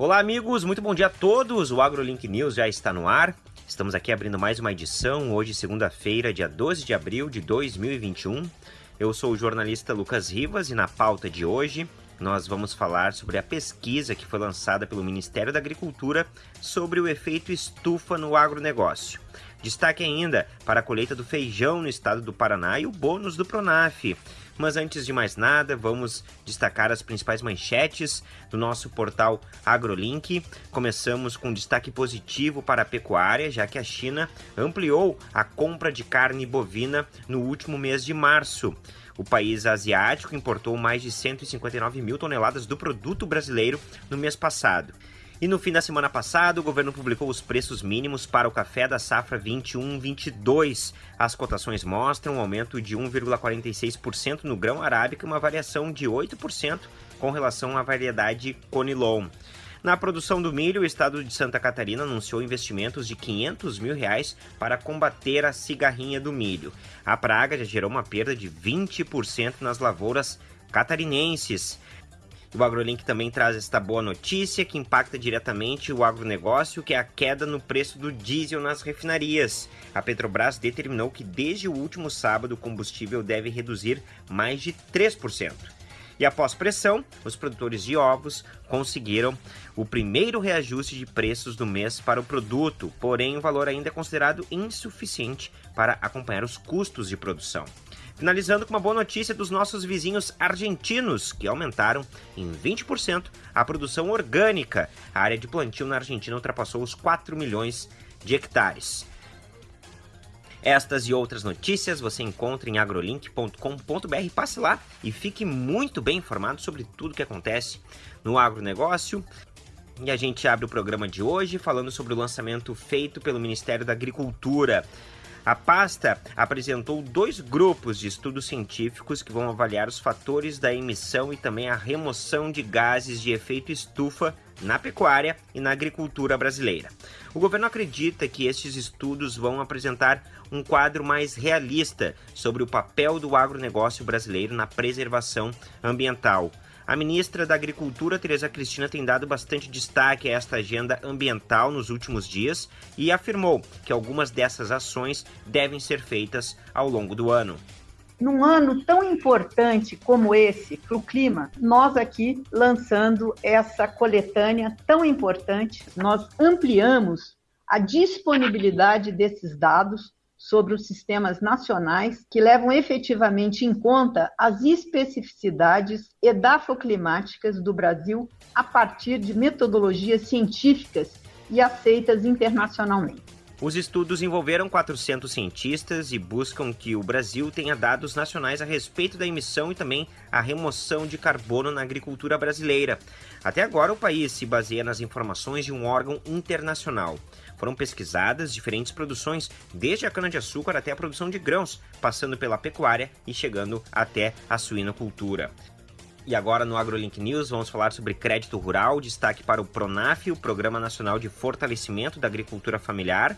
Olá, amigos, muito bom dia a todos. O AgroLink News já está no ar. Estamos aqui abrindo mais uma edição, hoje, segunda-feira, dia 12 de abril de 2021. Eu sou o jornalista Lucas Rivas e na pauta de hoje nós vamos falar sobre a pesquisa que foi lançada pelo Ministério da Agricultura sobre o efeito estufa no agronegócio. Destaque ainda para a colheita do feijão no estado do Paraná e o bônus do Pronaf. Mas antes de mais nada, vamos destacar as principais manchetes do nosso portal AgroLink. Começamos com destaque positivo para a pecuária, já que a China ampliou a compra de carne bovina no último mês de março. O país asiático importou mais de 159 mil toneladas do produto brasileiro no mês passado. E no fim da semana passada, o governo publicou os preços mínimos para o café da safra 21-22. As cotações mostram um aumento de 1,46% no grão arábica e uma variação de 8% com relação à variedade Conilon. Na produção do milho, o estado de Santa Catarina anunciou investimentos de 500 mil reais para combater a cigarrinha do milho. A praga já gerou uma perda de 20% nas lavouras catarinenses. O AgroLink também traz esta boa notícia que impacta diretamente o agronegócio, que é a queda no preço do diesel nas refinarias. A Petrobras determinou que desde o último sábado o combustível deve reduzir mais de 3%. E após pressão, os produtores de ovos conseguiram o primeiro reajuste de preços do mês para o produto, porém o valor ainda é considerado insuficiente para acompanhar os custos de produção. Finalizando com uma boa notícia dos nossos vizinhos argentinos, que aumentaram em 20% a produção orgânica. A área de plantio na Argentina ultrapassou os 4 milhões de hectares. Estas e outras notícias você encontra em agrolink.com.br. Passe lá e fique muito bem informado sobre tudo que acontece no agronegócio. E a gente abre o programa de hoje falando sobre o lançamento feito pelo Ministério da Agricultura. A pasta apresentou dois grupos de estudos científicos que vão avaliar os fatores da emissão e também a remoção de gases de efeito estufa na pecuária e na agricultura brasileira. O governo acredita que estes estudos vão apresentar um quadro mais realista sobre o papel do agronegócio brasileiro na preservação ambiental. A ministra da Agricultura, Tereza Cristina, tem dado bastante destaque a esta agenda ambiental nos últimos dias e afirmou que algumas dessas ações devem ser feitas ao longo do ano. Num ano tão importante como esse para o clima, nós aqui lançando essa coletânea tão importante, nós ampliamos a disponibilidade desses dados sobre os sistemas nacionais que levam efetivamente em conta as especificidades edafoclimáticas do Brasil a partir de metodologias científicas e aceitas internacionalmente. Os estudos envolveram 400 cientistas e buscam que o Brasil tenha dados nacionais a respeito da emissão e também a remoção de carbono na agricultura brasileira. Até agora, o país se baseia nas informações de um órgão internacional. Foram pesquisadas diferentes produções, desde a cana-de-açúcar até a produção de grãos, passando pela pecuária e chegando até a suinocultura. E agora no AgroLink News vamos falar sobre crédito rural, destaque para o PRONAF, o Programa Nacional de Fortalecimento da Agricultura Familiar.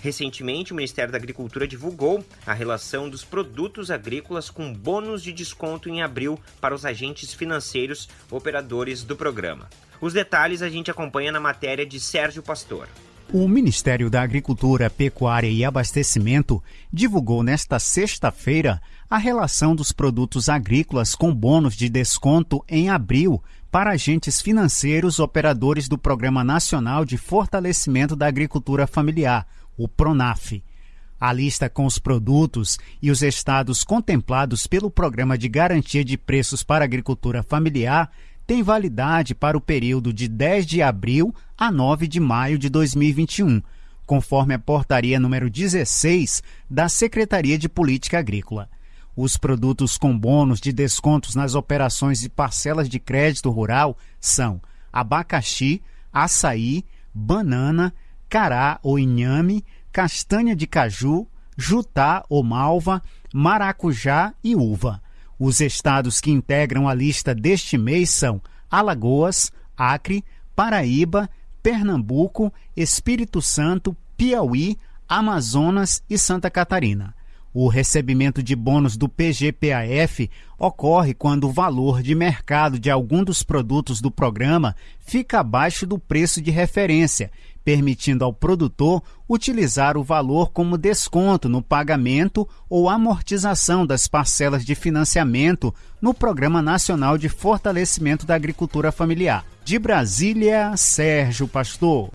Recentemente, o Ministério da Agricultura divulgou a relação dos produtos agrícolas com bônus de desconto em abril para os agentes financeiros operadores do programa. Os detalhes a gente acompanha na matéria de Sérgio Pastor. O Ministério da Agricultura, Pecuária e Abastecimento divulgou nesta sexta-feira a relação dos produtos agrícolas com bônus de desconto em abril para agentes financeiros operadores do Programa Nacional de Fortalecimento da Agricultura Familiar, o PRONAF. A lista com os produtos e os estados contemplados pelo Programa de Garantia de Preços para a Agricultura Familiar tem validade para o período de 10 de abril a 9 de maio de 2021, conforme a portaria número 16 da Secretaria de Política Agrícola. Os produtos com bônus de descontos nas operações de parcelas de crédito rural são abacaxi, açaí, banana, cará ou inhame, castanha de caju, jutá ou malva, maracujá e uva. Os estados que integram a lista deste mês são Alagoas, Acre, Paraíba, Pernambuco, Espírito Santo, Piauí, Amazonas e Santa Catarina. O recebimento de bônus do PGPAF ocorre quando o valor de mercado de algum dos produtos do programa fica abaixo do preço de referência, permitindo ao produtor utilizar o valor como desconto no pagamento ou amortização das parcelas de financiamento no Programa Nacional de Fortalecimento da Agricultura Familiar. De Brasília, Sérgio Pastor.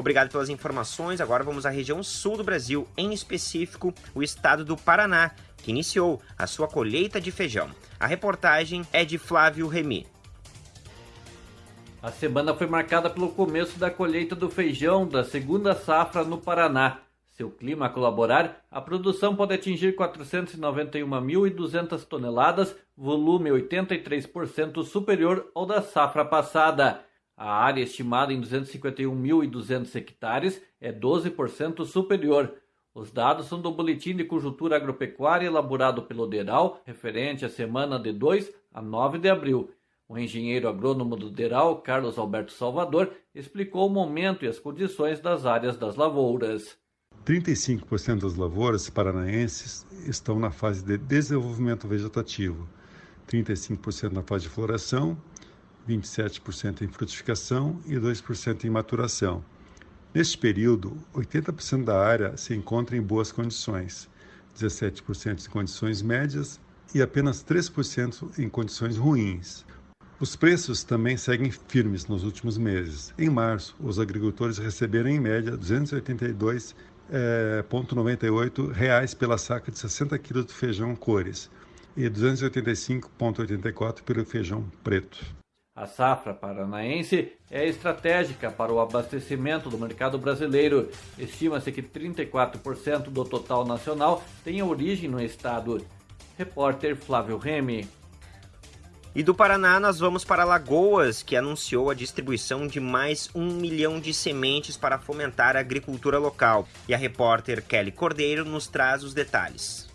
Obrigado pelas informações. Agora vamos à região sul do Brasil, em específico o estado do Paraná, que iniciou a sua colheita de feijão. A reportagem é de Flávio Remy. A semana foi marcada pelo começo da colheita do feijão da segunda safra no Paraná. Se o clima colaborar, a produção pode atingir 491.200 toneladas, volume 83% superior ao da safra passada. A área estimada em 251.200 hectares é 12% superior. Os dados são do Boletim de Conjuntura Agropecuária elaborado pelo DERAL, referente à semana de 2 a 9 de abril. O engenheiro agrônomo do DERAL, Carlos Alberto Salvador, explicou o momento e as condições das áreas das lavouras. 35% das lavouras paranaenses estão na fase de desenvolvimento vegetativo, 35% na fase de floração 27% em frutificação e 2% em maturação. Neste período, 80% da área se encontra em boas condições, 17% em condições médias e apenas 3% em condições ruins. Os preços também seguem firmes nos últimos meses. Em março, os agricultores receberam em média R$ 282,98 eh, pela saca de 60 kg de feijão cores e R$ 285,84 pelo feijão preto. A safra paranaense é estratégica para o abastecimento do mercado brasileiro. Estima-se que 34% do total nacional tem origem no estado. Repórter Flávio Remy. E do Paraná nós vamos para Lagoas, que anunciou a distribuição de mais um milhão de sementes para fomentar a agricultura local. E a repórter Kelly Cordeiro nos traz os detalhes.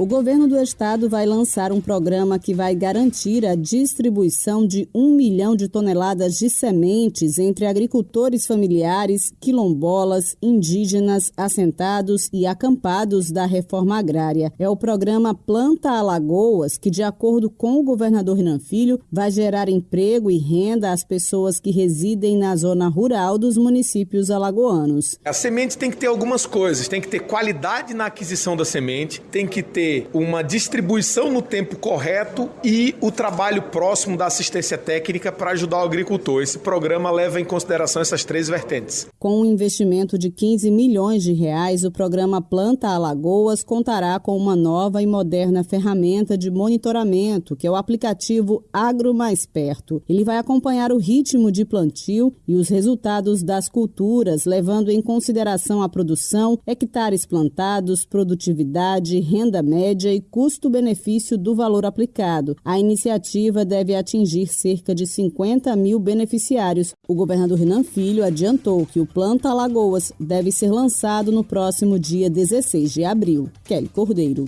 O governo do estado vai lançar um programa que vai garantir a distribuição de um milhão de toneladas de sementes entre agricultores familiares, quilombolas, indígenas, assentados e acampados da reforma agrária. É o programa Planta Alagoas, que, de acordo com o governador Renan Filho, vai gerar emprego e renda às pessoas que residem na zona rural dos municípios alagoanos. A semente tem que ter algumas coisas: tem que ter qualidade na aquisição da semente, tem que ter ter uma distribuição no tempo correto e o trabalho próximo da assistência técnica para ajudar o agricultor. Esse programa leva em consideração essas três vertentes. Com um investimento de 15 milhões de reais, o programa Planta Alagoas contará com uma nova e moderna ferramenta de monitoramento, que é o aplicativo Agro Mais Perto. Ele vai acompanhar o ritmo de plantio e os resultados das culturas, levando em consideração a produção, hectares plantados, produtividade, renda média média e custo-benefício do valor aplicado. A iniciativa deve atingir cerca de 50 mil beneficiários. O governador Renan Filho adiantou que o Planta Alagoas deve ser lançado no próximo dia 16 de abril. Kelly Cordeiro.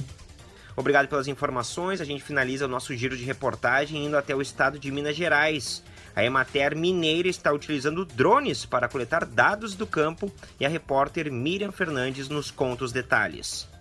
Obrigado pelas informações. A gente finaliza o nosso giro de reportagem indo até o estado de Minas Gerais. A Emater Mineira está utilizando drones para coletar dados do campo e a repórter Miriam Fernandes nos conta os detalhes.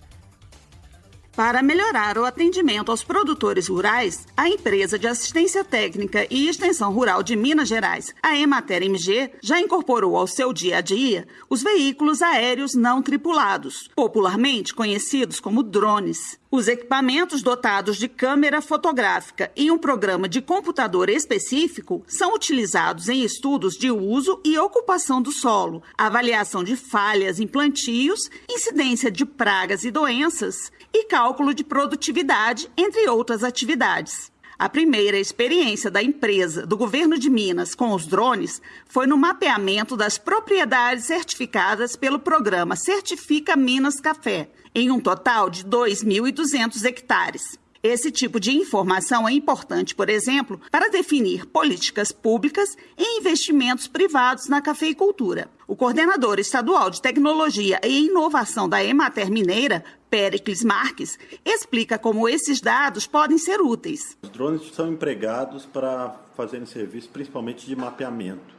Para melhorar o atendimento aos produtores rurais, a empresa de assistência técnica e extensão rural de Minas Gerais, a Emater MG, já incorporou ao seu dia a dia os veículos aéreos não tripulados, popularmente conhecidos como drones. Os equipamentos dotados de câmera fotográfica e um programa de computador específico são utilizados em estudos de uso e ocupação do solo, avaliação de falhas em plantios, incidência de pragas e doenças e cálculo de produtividade, entre outras atividades. A primeira experiência da empresa do governo de Minas com os drones foi no mapeamento das propriedades certificadas pelo programa Certifica Minas Café, em um total de 2.200 hectares. Esse tipo de informação é importante, por exemplo, para definir políticas públicas e investimentos privados na cafeicultura. O coordenador estadual de tecnologia e inovação da Emater Mineira, Pericles Marques, explica como esses dados podem ser úteis. Os drones são empregados para fazerem serviço principalmente de mapeamento,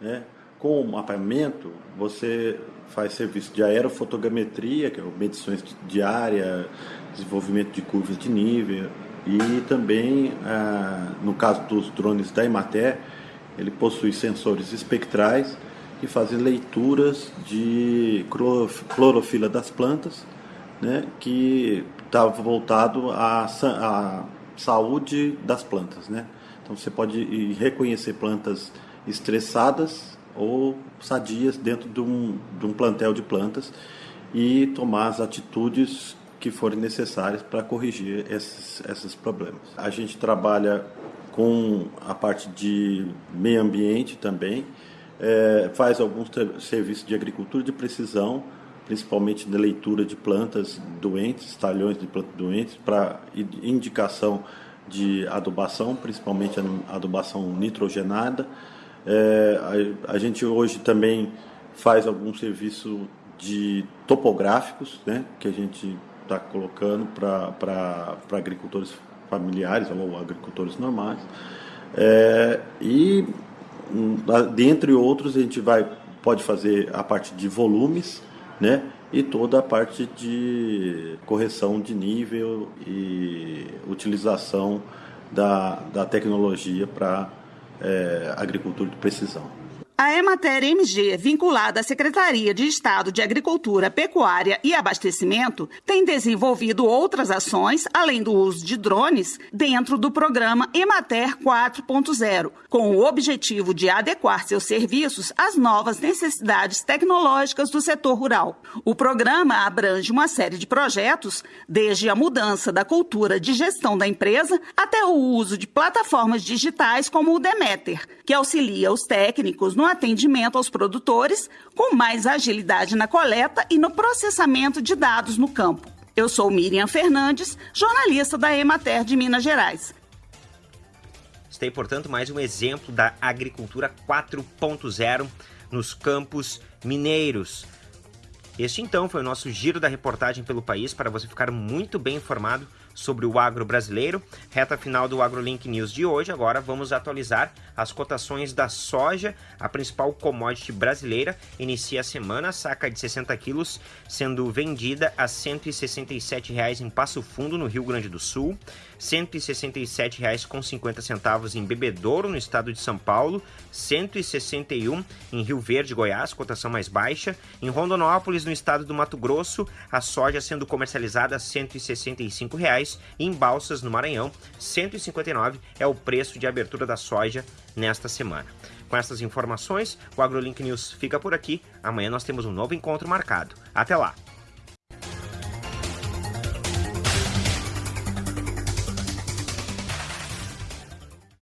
né? Com o mapeamento, você faz serviço de aerofotogrametria, que é medições de área, desenvolvimento de curvas de nível, e também, ah, no caso dos drones da Emater, ele possui sensores espectrais que fazem leituras de clorofila das plantas, né, que está voltado à, à saúde das plantas. Né? Então você pode reconhecer plantas estressadas ou sadias dentro de um, de um plantel de plantas e tomar as atitudes que forem necessárias para corrigir esses, esses problemas. A gente trabalha com a parte de meio ambiente também, é, faz alguns serviços de agricultura de precisão, principalmente na leitura de plantas doentes, talhões de plantas doentes, para indicação de adubação, principalmente adubação nitrogenada. É, a, a, gente hoje também faz algum serviço de topográficos, né, que a gente está colocando para agricultores familiares ou agricultores normais. É, e dentre outros a gente vai pode fazer a parte de volumes, né? E toda a parte de correção de nível e utilização da, da tecnologia para é, agricultura de precisão. A Emater MG, vinculada à Secretaria de Estado de Agricultura, Pecuária e Abastecimento, tem desenvolvido outras ações, além do uso de drones, dentro do programa Emater 4.0, com o objetivo de adequar seus serviços às novas necessidades tecnológicas do setor rural. O programa abrange uma série de projetos, desde a mudança da cultura de gestão da empresa até o uso de plataformas digitais como o Demeter, que auxilia os técnicos no atendimento aos produtores, com mais agilidade na coleta e no processamento de dados no campo. Eu sou Miriam Fernandes, jornalista da Emater de Minas Gerais. Está aí, portanto, mais um exemplo da agricultura 4.0 nos campos mineiros. Este então foi o nosso giro da reportagem pelo país para você ficar muito bem informado sobre o agro brasileiro. Reta final do AgroLink News de hoje. Agora vamos atualizar as cotações da soja, a principal commodity brasileira. Inicia a semana, saca de 60 quilos, sendo vendida a 167 reais em Passo Fundo, no Rio Grande do Sul, R$ 167,50 em Bebedouro, no estado de São Paulo, R$ 161 em Rio Verde, Goiás, cotação mais baixa. Em Rondonópolis, no estado do Mato Grosso, a soja sendo comercializada a 165 reais em Balsas, no Maranhão, 159 é o preço de abertura da soja nesta semana. Com essas informações, o AgroLink News fica por aqui. Amanhã nós temos um novo encontro marcado. Até lá!